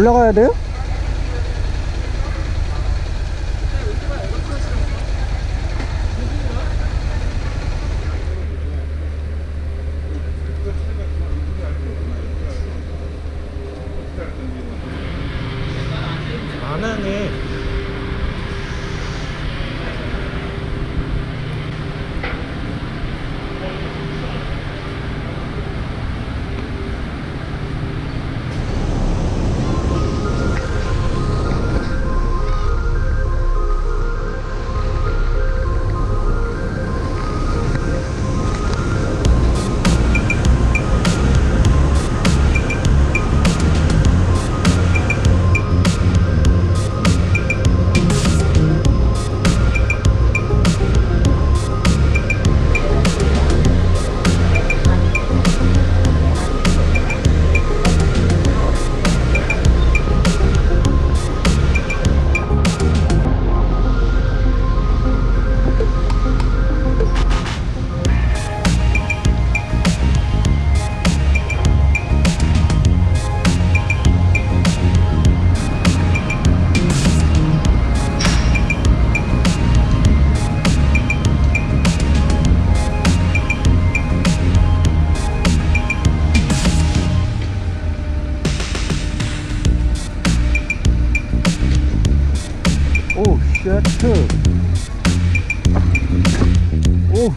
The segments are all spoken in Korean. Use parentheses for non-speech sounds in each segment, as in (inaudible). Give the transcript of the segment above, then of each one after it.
올라가야 돼요? 오, 셔트. 오,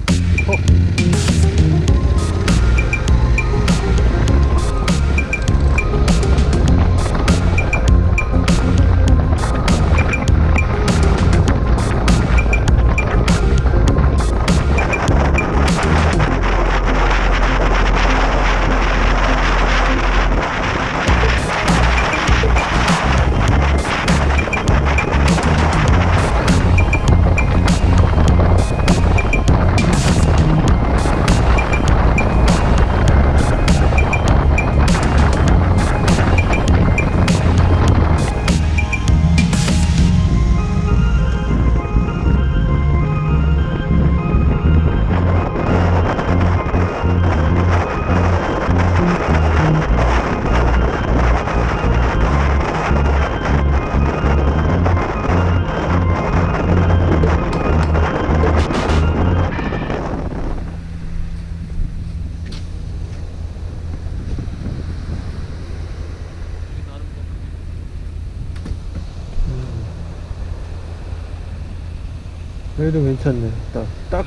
어. 여기도 괜찮네. 딱, 딱.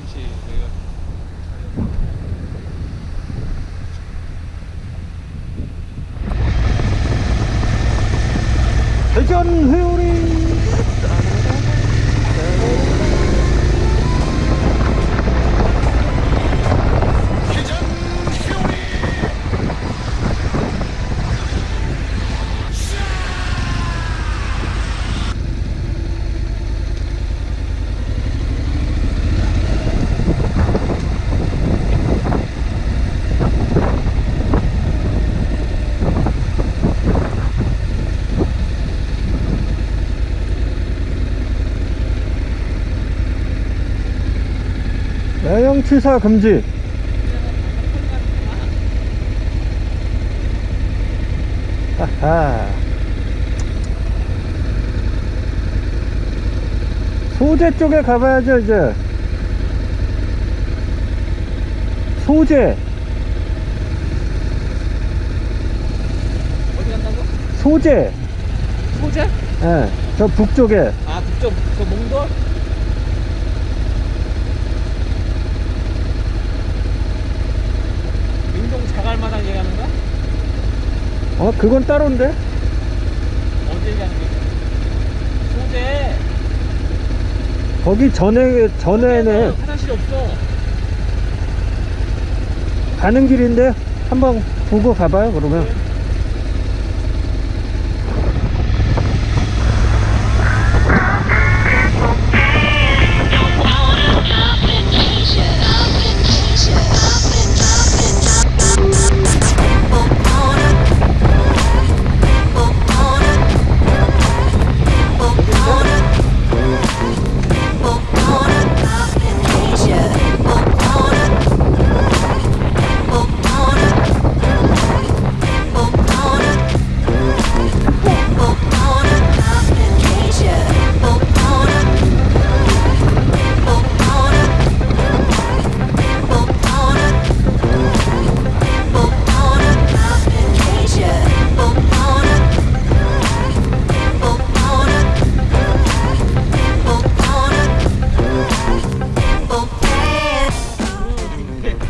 그치 내가 대전 회오리. 야영 취사 금지. 하하. 소재 쪽에 가봐야죠, 이제. 소재, 어디 간다고? 소재. 소재? 예, 저 북쪽에. 아 북쪽 그 몽돌? 민동 자갈마당 얘기하는 거야? 어, 그건 따로인데? 어디 얘기하는? 소재 거기 전에, 전에는 화장실이 없어 가는 길인데 한번 보고 가봐요, 그러면.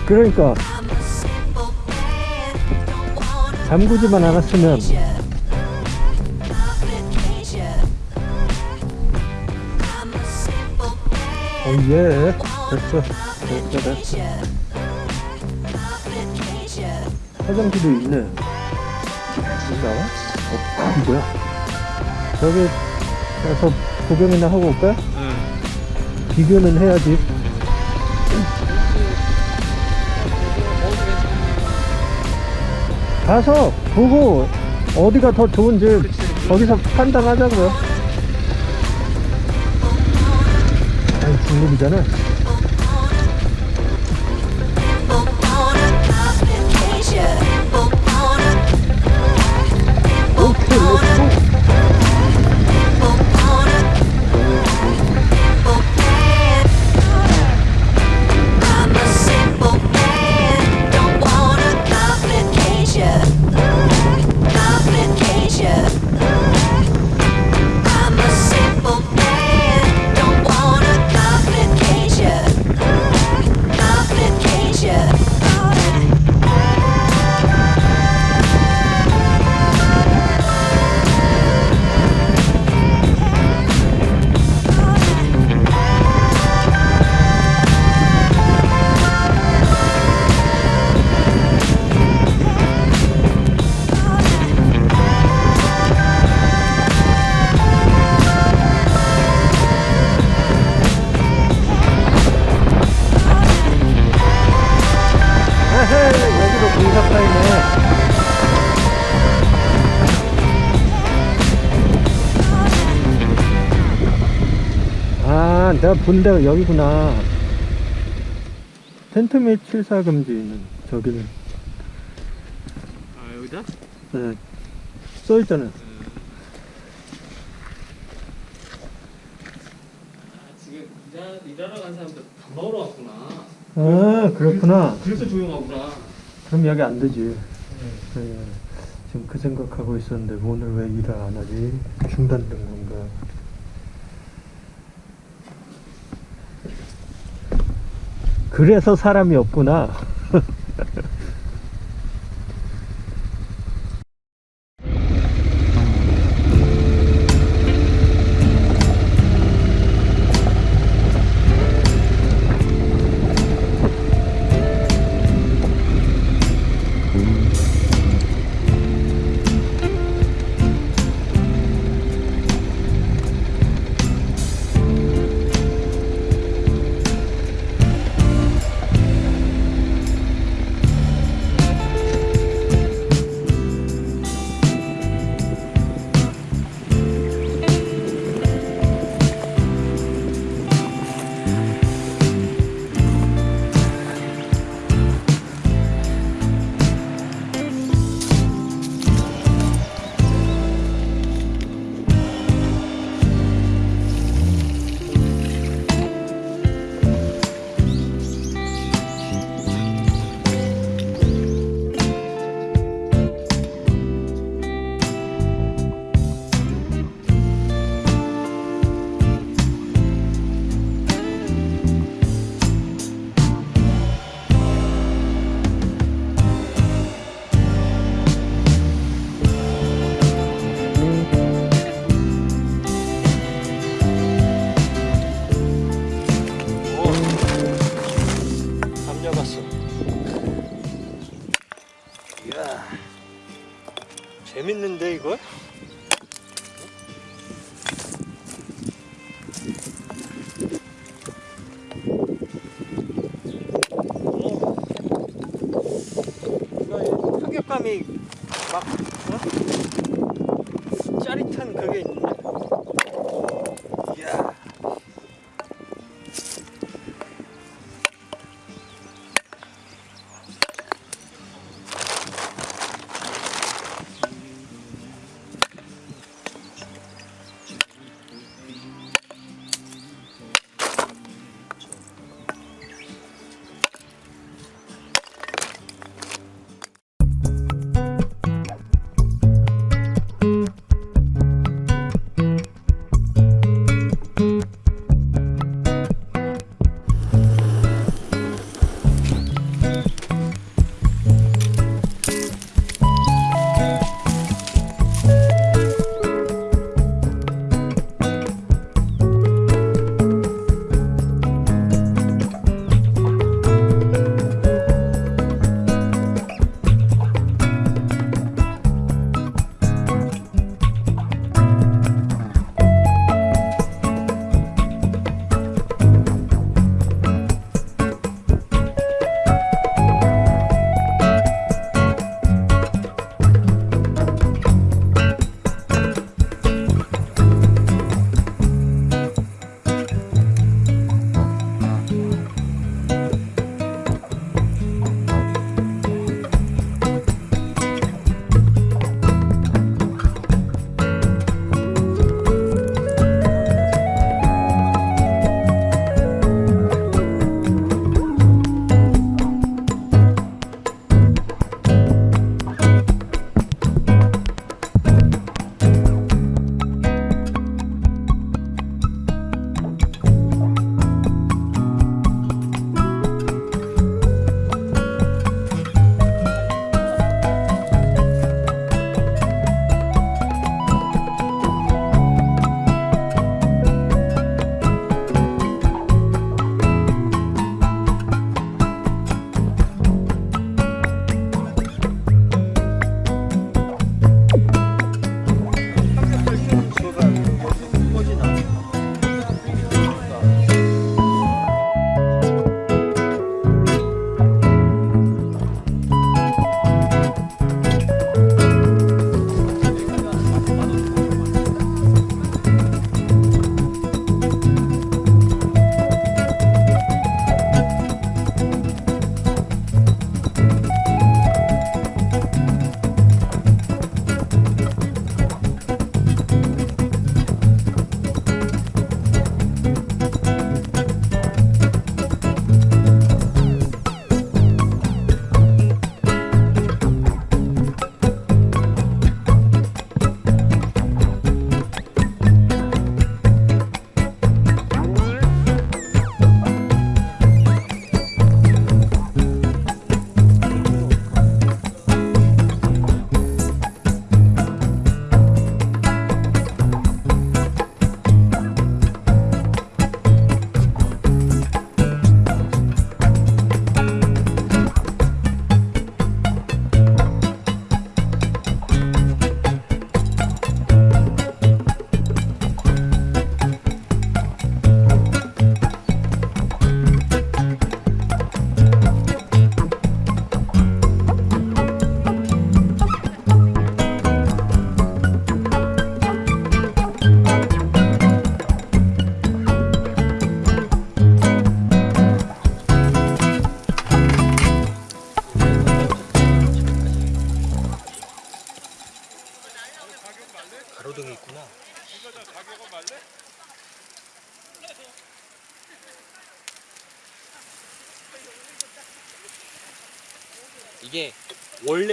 그러니까 잠그지만 않았으면 오예 됐어 됐어 됐어 화장실도 있네 뭔가? 어, 뭐야 저기 가서 구경이나 하고 올까? 응. 비교는 해야지 가서 보고 어디가 더 좋은지 거기서 판단하자고요. 아니 중립이잖아 내가 본 데가 여기구나. 텐트 및 칠사 금지는 저기는 아 여기다? 네, 써있잖아 아, 지금 일하, 일하러 간 사람들 밥 먹으러 왔구나. 아 그렇구나. 그래서 조용하구나. 그럼 여기 안 되지. 네, 지금 그 생각하고 있었는데 오늘 왜 일을 안 하지? 중단된 건가 그래서 사람이 없구나 (laughs)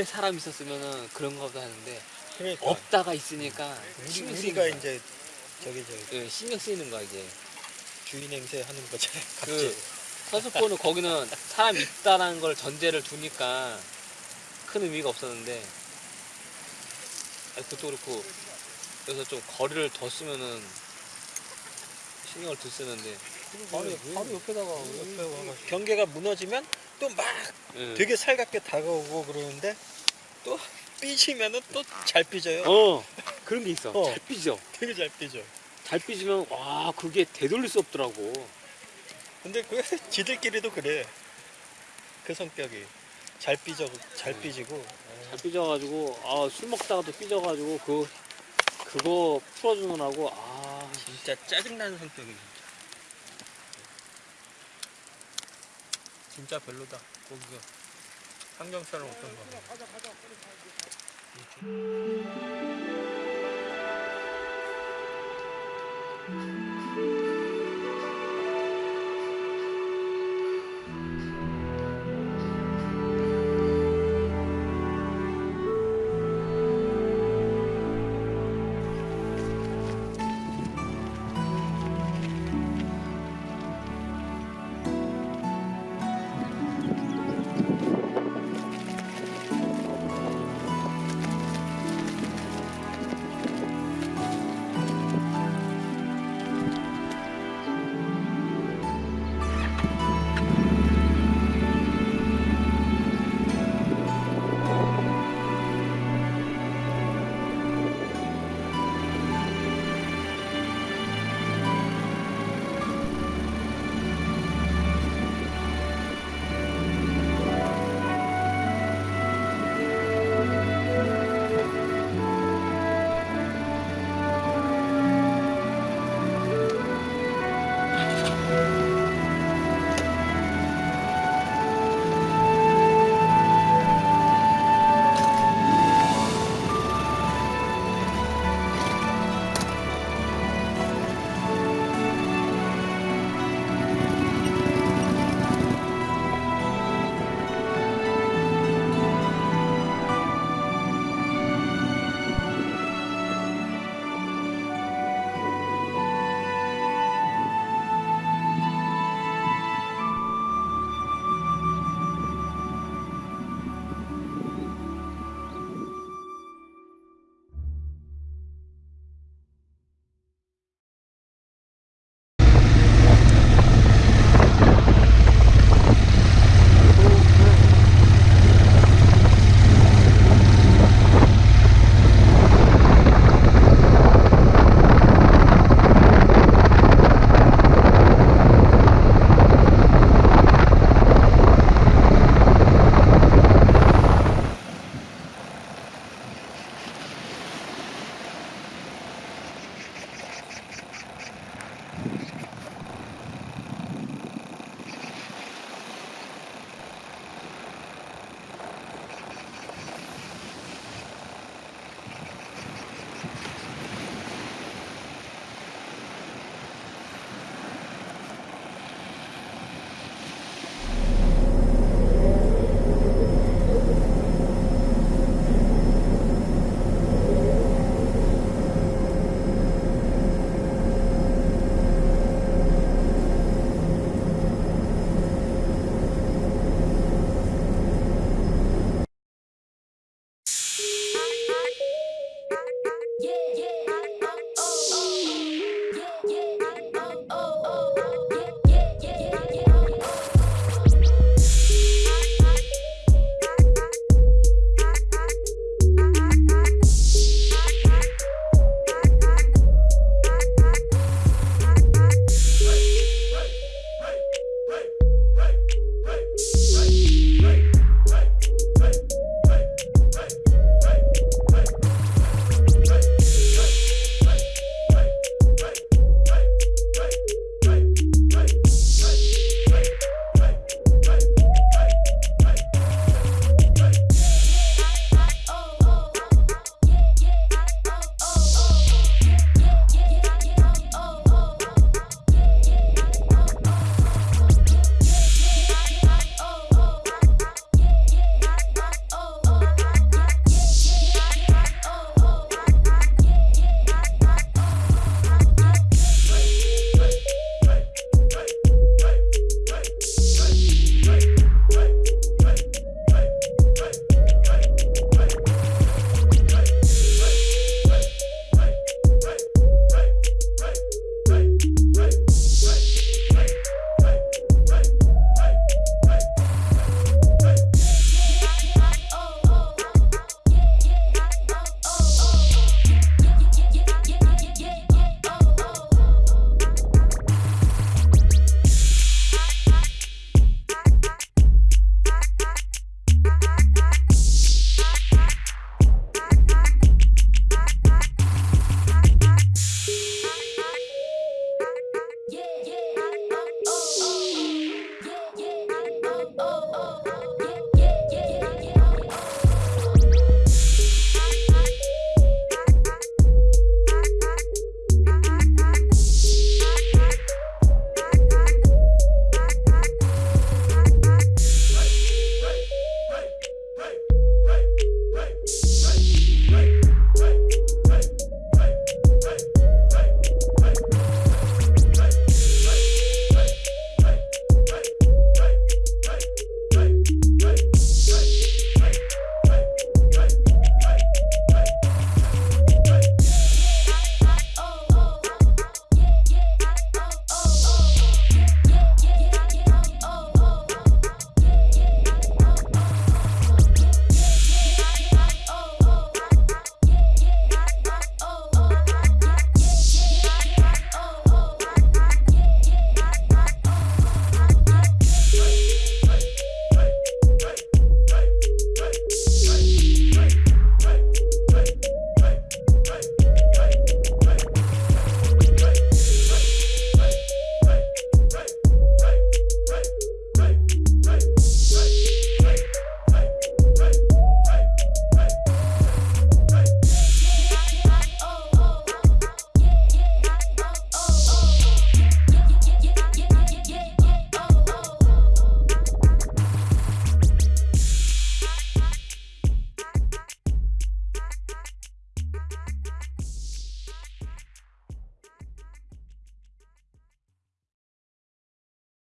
사람 있었으면은 그런 거도 하는데 그러니까 없다가 있으니까 우리, 신경 우리가 쓰이는 거야. 이제 저기 저기 예, 신경 쓰이는 거야 이게. 주인 행세 하는 거잖아. 그 (laughs) 갑자기. 서스포는 거기는 사람 있다라는 걸 전제를 두니까 큰 의미가 없었는데 아니, 그것도 그렇고 여기서 좀 거리를 뒀으면은 신경을 덜 쓰는데 바로, 옆- 바로 옆에다가 옆에 와가지고 경계가 무너지면 또 막 예. 되게 살갑게 다가오고 그러는데 또 삐지면은 또 잘 삐져요. 어 그런 게 있어 어. 잘 삐져 되게 잘 삐져. 잘 삐지면 와 그게 되돌릴 수 없더라고 근데 그 (laughs) 지들끼리도 그래. 그 성격이 잘 삐져 잘 음. 삐지고. 잘 삐져가지고 아 술 먹다가도 삐져가지고 그 그거 풀어주느라고 아 진짜 짜증나는 성격이 진짜 별로다 거기가 환경처럼 어떤 거 yeah.